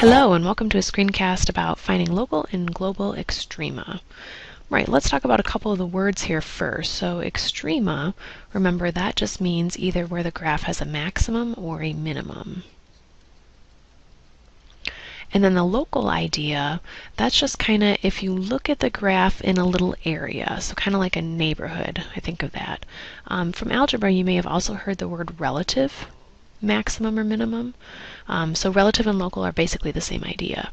Hello and welcome to a screencast about finding local and global extrema. Right, let's talk about a couple of the words here first. So extrema, remember that just means either where the graph has a maximum or a minimum. And then the local idea, that's just kind of if you look at the graph in a little area, so kind of like a neighborhood, I think of that. Um, from algebra, you may have also heard the word relative maximum or minimum. Um, so relative and local are basically the same idea.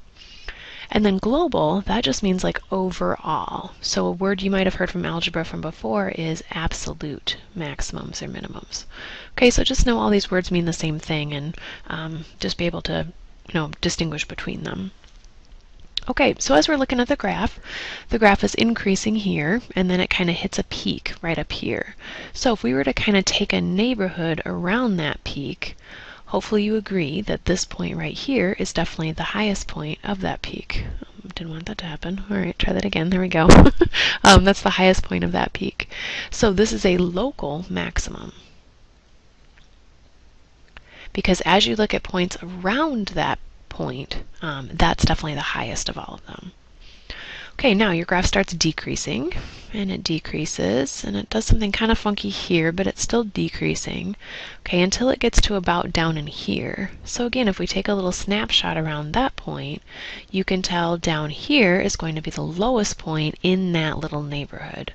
And then global, that just means like overall. So a word you might have heard from algebra from before is absolute maximums or minimums. Okay, so just know all these words mean the same thing and um, just be able to you know, distinguish between them. Okay, so as we're looking at the graph, the graph is increasing here, and then it kind of hits a peak right up here. So if we were to kind of take a neighborhood around that peak, hopefully you agree that this point right here is definitely the highest point of that peak. Um, didn't want that to happen. All right, try that again. There we go. um, that's the highest point of that peak. So this is a local maximum. Because as you look at points around that point, um, that's definitely the highest of all of them. Okay, now your graph starts decreasing, and it decreases, and it does something kind of funky here, but it's still decreasing, okay, until it gets to about down in here. So again, if we take a little snapshot around that point, you can tell down here is going to be the lowest point in that little neighborhood.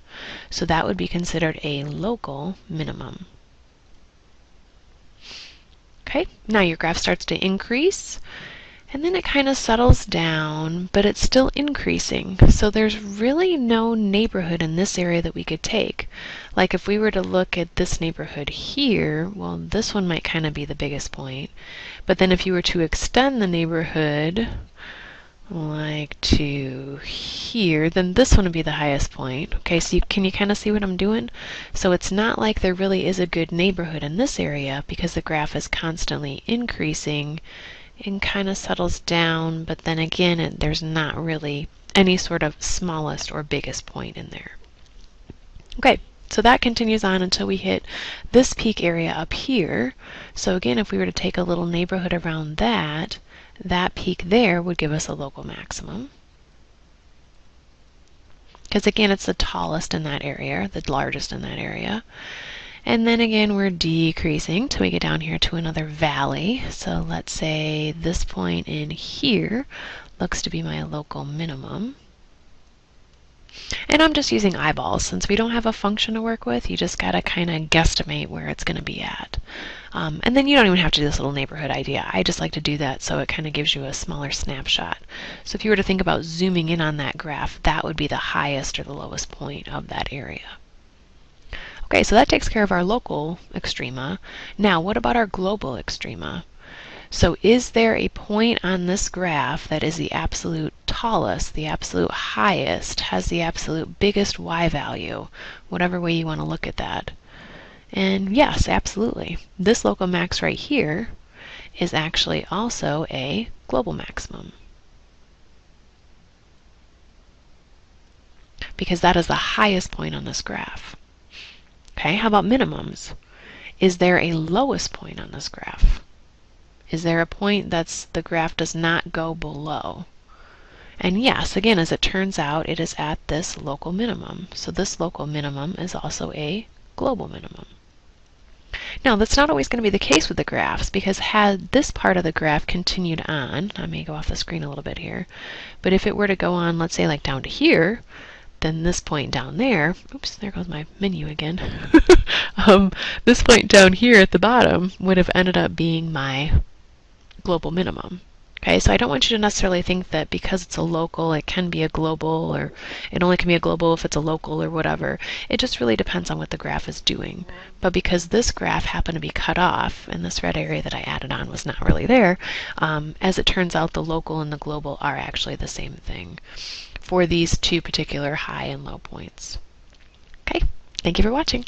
So that would be considered a local minimum. Okay, now your graph starts to increase, and then it kind of settles down, but it's still increasing. So there's really no neighborhood in this area that we could take. Like if we were to look at this neighborhood here, well, this one might kind of be the biggest point. But then if you were to extend the neighborhood, like to here, then this one would be the highest point. Okay, so you, can you kind of see what I'm doing? So it's not like there really is a good neighborhood in this area because the graph is constantly increasing and kind of settles down, but then again, it, there's not really any sort of smallest or biggest point in there. Okay, so that continues on until we hit this peak area up here. So again, if we were to take a little neighborhood around that, that peak there would give us a local maximum. Because again, it's the tallest in that area, the largest in that area. And then again, we're decreasing till we get down here to another valley. So let's say this point in here looks to be my local minimum. And I'm just using eyeballs. Since we don't have a function to work with, you just got to kind of guesstimate where it's going to be at. Um, and then you don't even have to do this little neighborhood idea. I just like to do that so it kind of gives you a smaller snapshot. So if you were to think about zooming in on that graph, that would be the highest or the lowest point of that area. Okay, so that takes care of our local extrema. Now, what about our global extrema? So is there a point on this graph that is the absolute tallest, the absolute highest, has the absolute biggest y value, whatever way you want to look at that? And yes, absolutely. This local max right here is actually also a global maximum. Because that is the highest point on this graph. Okay, how about minimums? Is there a lowest point on this graph? Is there a point that's the graph does not go below? And yes, again, as it turns out, it is at this local minimum. So this local minimum is also a global minimum. Now, that's not always going to be the case with the graphs because had this part of the graph continued on, I may go off the screen a little bit here, but if it were to go on, let's say like down to here, then this point down there, oops, there goes my menu again. um, this point down here at the bottom would have ended up being my global minimum. Okay, so I don't want you to necessarily think that because it's a local, it can be a global, or it only can be a global if it's a local or whatever. It just really depends on what the graph is doing. But because this graph happened to be cut off, and this red area that I added on was not really there, um, as it turns out, the local and the global are actually the same thing for these two particular high and low points. Okay, thank you for watching.